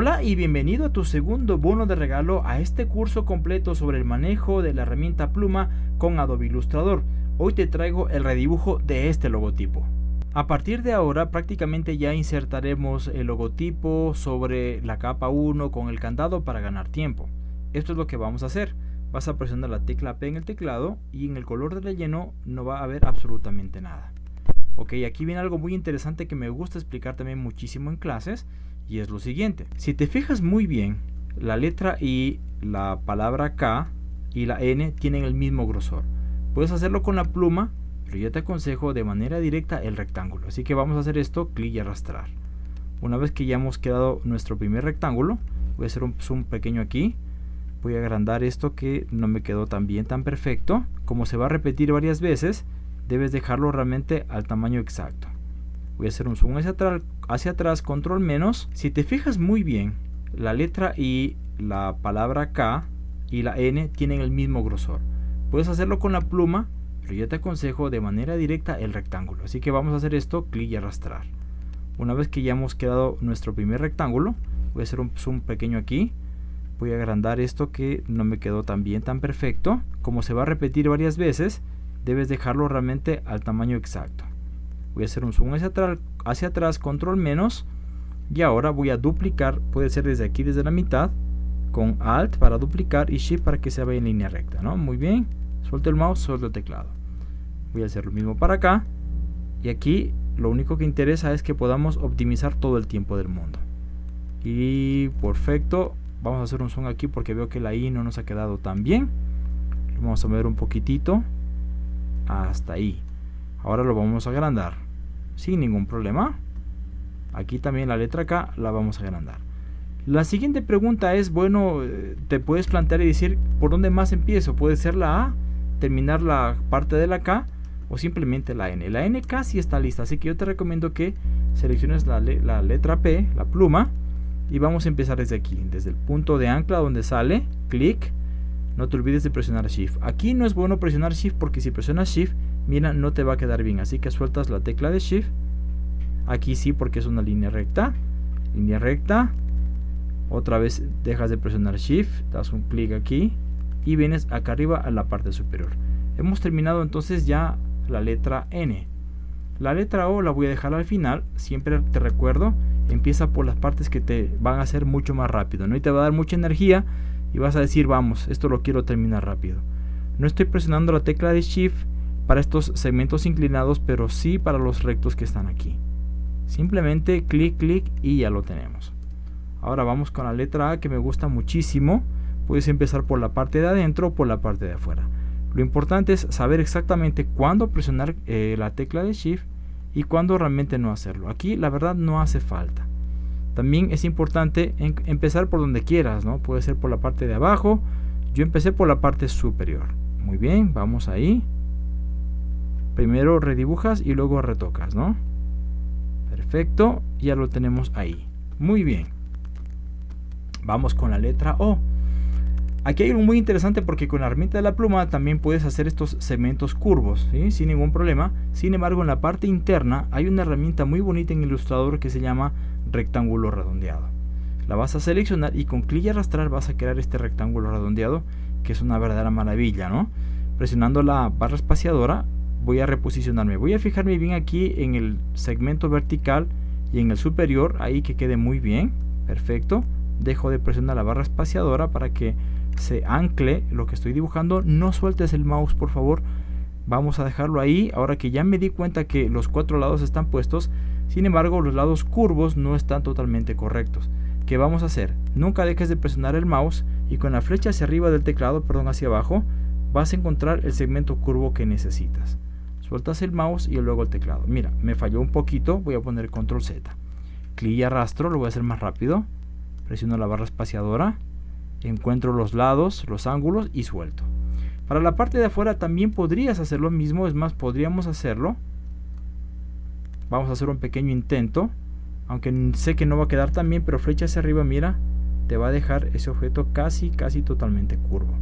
Hola y bienvenido a tu segundo bono de regalo a este curso completo sobre el manejo de la herramienta pluma con Adobe Illustrator. Hoy te traigo el redibujo de este logotipo. A partir de ahora prácticamente ya insertaremos el logotipo sobre la capa 1 con el candado para ganar tiempo. Esto es lo que vamos a hacer. Vas a presionar la tecla P en el teclado y en el color de relleno no va a haber absolutamente nada. Ok, aquí viene algo muy interesante que me gusta explicar también muchísimo en clases y es lo siguiente. Si te fijas muy bien, la letra I, la palabra K y la N tienen el mismo grosor. Puedes hacerlo con la pluma, pero yo te aconsejo de manera directa el rectángulo. Así que vamos a hacer esto, clic y arrastrar. Una vez que ya hemos quedado nuestro primer rectángulo, voy a hacer un zoom pequeño aquí. Voy a agrandar esto que no me quedó tan bien, tan perfecto. Como se va a repetir varias veces, debes dejarlo realmente al tamaño exacto. Voy a hacer un zoom hacia atrás, hacia atrás, control menos. Si te fijas muy bien, la letra I, la palabra K y la N tienen el mismo grosor. Puedes hacerlo con la pluma, pero yo te aconsejo de manera directa el rectángulo. Así que vamos a hacer esto, clic y arrastrar. Una vez que ya hemos quedado nuestro primer rectángulo, voy a hacer un zoom pequeño aquí. Voy a agrandar esto que no me quedó tan bien, tan perfecto. Como se va a repetir varias veces, debes dejarlo realmente al tamaño exacto voy a hacer un zoom hacia atrás, control menos y ahora voy a duplicar puede ser desde aquí desde la mitad con alt para duplicar y shift para que se vaya en línea recta ¿no? muy bien suelto el mouse suelto el teclado. Voy a hacer lo mismo para acá y aquí lo único que interesa es que podamos optimizar todo el tiempo del mundo. Y perfecto vamos a hacer un zoom aquí porque veo que la i no nos ha quedado tan bien. Vamos a mover un poquitito hasta ahí. Ahora lo vamos a agrandar sin ningún problema. Aquí también la letra K la vamos a agrandar. La siguiente pregunta es, bueno, eh, te puedes plantear y decir, ¿por dónde más empiezo? Puede ser la A, terminar la parte de la K o simplemente la N. La N casi está lista, así que yo te recomiendo que selecciones la, la letra P, la pluma, y vamos a empezar desde aquí, desde el punto de ancla donde sale, clic, no te olvides de presionar Shift. Aquí no es bueno presionar Shift porque si presionas Shift mira, no te va a quedar bien. Así que sueltas la tecla de Shift. Aquí sí, porque es una línea recta. Línea recta. Otra vez dejas de presionar Shift, das un clic aquí y vienes acá arriba a la parte superior. Hemos terminado entonces ya la letra N. La letra O la voy a dejar al final. Siempre te recuerdo, empieza por las partes que te van a hacer mucho más rápido. ¿no? Y te va a dar mucha energía y vas a decir, vamos, esto lo quiero terminar rápido. No estoy presionando la tecla de Shift para estos segmentos inclinados, pero sí para los rectos que están aquí. Simplemente clic, clic y ya lo tenemos. Ahora vamos con la letra A que me gusta muchísimo. Puedes empezar por la parte de adentro o por la parte de afuera. Lo importante es saber exactamente cuándo presionar eh, la tecla de Shift y cuándo realmente no hacerlo. Aquí la verdad no hace falta. También es importante empezar por donde quieras, ¿no? Puede ser por la parte de abajo. Yo empecé por la parte superior. Muy bien, vamos ahí primero redibujas y luego retocas, ¿no? Perfecto, ya lo tenemos ahí. Muy bien. Vamos con la letra O. Aquí hay algo muy interesante porque con la herramienta de la pluma también puedes hacer estos segmentos curvos, sin ningún problema. Sin embargo, en la parte interna hay una herramienta muy bonita en Illustrator que se llama rectángulo redondeado. La vas a seleccionar y con clic y arrastrar vas a crear este rectángulo redondeado que es una verdadera maravilla, ¿no? Presionando la barra espaciadora voy a reposicionarme. Voy a fijarme bien aquí en el segmento vertical y en el superior, ahí que quede muy bien. Perfecto. Dejo de presionar la barra espaciadora para que se ancle lo que estoy dibujando. No sueltes el mouse, por favor. Vamos a dejarlo ahí. Ahora que ya me di cuenta que los cuatro lados están puestos, sin embargo, los lados curvos no están totalmente correctos. ¿Qué vamos a hacer? Nunca dejes de presionar el mouse y con la flecha hacia arriba del teclado, perdón, hacia abajo, vas a encontrar el segmento curvo que necesitas sueltas el mouse y luego el teclado. Mira, me falló un poquito, voy a poner control Z. Clic y arrastro, lo voy a hacer más rápido. Presiono la barra espaciadora, encuentro los lados, los ángulos y suelto. Para la parte de afuera también podrías hacer lo mismo, es más, podríamos hacerlo. Vamos a hacer un pequeño intento, aunque sé que no va a quedar tan bien, pero flecha hacia arriba, mira, te va a dejar ese objeto casi, casi totalmente curvo.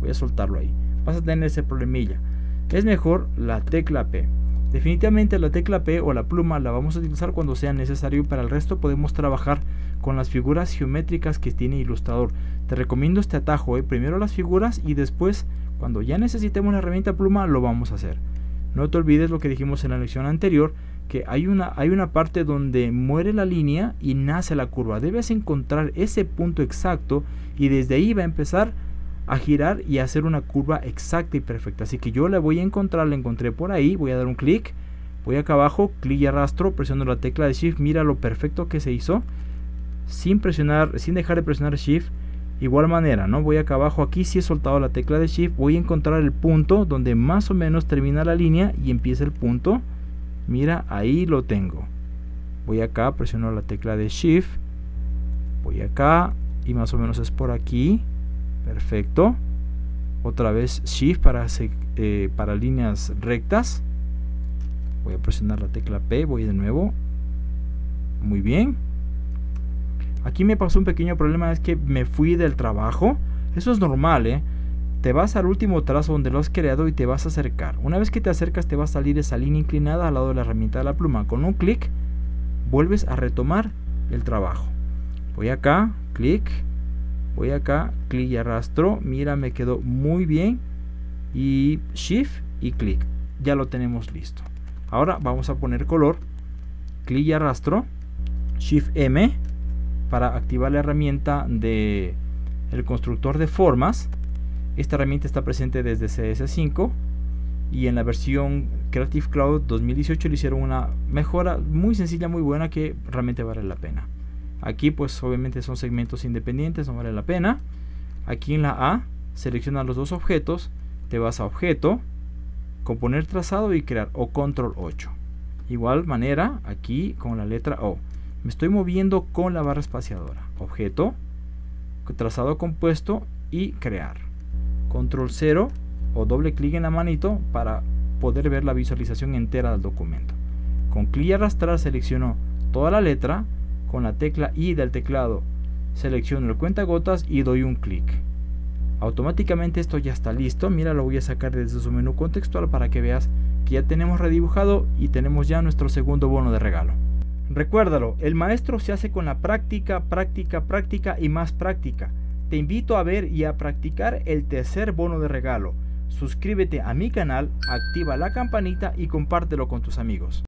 Voy a soltarlo ahí. Vas a tener ese problemilla es mejor la tecla P. Definitivamente la tecla P o la pluma la vamos a utilizar cuando sea necesario para el resto podemos trabajar con las figuras geométricas que tiene Illustrator. Te recomiendo este atajo, ¿eh? primero las figuras y después cuando ya necesitemos la herramienta pluma lo vamos a hacer. No te olvides lo que dijimos en la lección anterior, que hay una, hay una parte donde muere la línea y nace la curva. Debes encontrar ese punto exacto y desde ahí va a empezar a girar y hacer una curva exacta y perfecta. Así que yo la voy a encontrar, la encontré por ahí, voy a dar un clic, voy acá abajo, clic y arrastro, presiono la tecla de Shift, mira lo perfecto que se hizo, sin presionar, sin dejar de presionar Shift, igual manera, ¿no? Voy acá abajo, aquí si he soltado la tecla de Shift, voy a encontrar el punto donde más o menos termina la línea y empieza el punto, mira, ahí lo tengo. Voy acá, presiono la tecla de Shift, voy acá y más o menos es por aquí, perfecto. Otra vez shift para, eh, para líneas rectas. Voy a presionar la tecla P voy de nuevo. Muy bien. Aquí me pasó un pequeño problema es que me fui del trabajo. Eso es normal ¿eh? te vas al último trazo donde lo has creado y te vas a acercar. Una vez que te acercas te va a salir esa línea inclinada al lado de la herramienta de la pluma. Con un clic vuelves a retomar el trabajo. Voy acá clic voy acá, clic y arrastro, mira me quedó muy bien y shift y clic, ya lo tenemos listo. Ahora vamos a poner color, clic y arrastro, shift M para activar la herramienta de el constructor de formas. Esta herramienta está presente desde CS5 y en la versión Creative Cloud 2018 le hicieron una mejora muy sencilla, muy buena que realmente vale la pena. Aquí pues obviamente son segmentos independientes, no vale la pena. Aquí en la A, selecciona los dos objetos, te vas a objeto, componer trazado y crear o control 8. Igual manera aquí con la letra O. Me estoy moviendo con la barra espaciadora. Objeto, trazado compuesto y crear. Control 0 o doble clic en la manito para poder ver la visualización entera del documento. Con clic y arrastrar selecciono toda la letra, con la tecla I del teclado selecciono el cuentagotas y doy un clic. Automáticamente esto ya está listo. Mira, lo voy a sacar desde su menú contextual para que veas que ya tenemos redibujado y tenemos ya nuestro segundo bono de regalo. Recuérdalo, el maestro se hace con la práctica, práctica, práctica y más práctica. Te invito a ver y a practicar el tercer bono de regalo. Suscríbete a mi canal, activa la campanita y compártelo con tus amigos.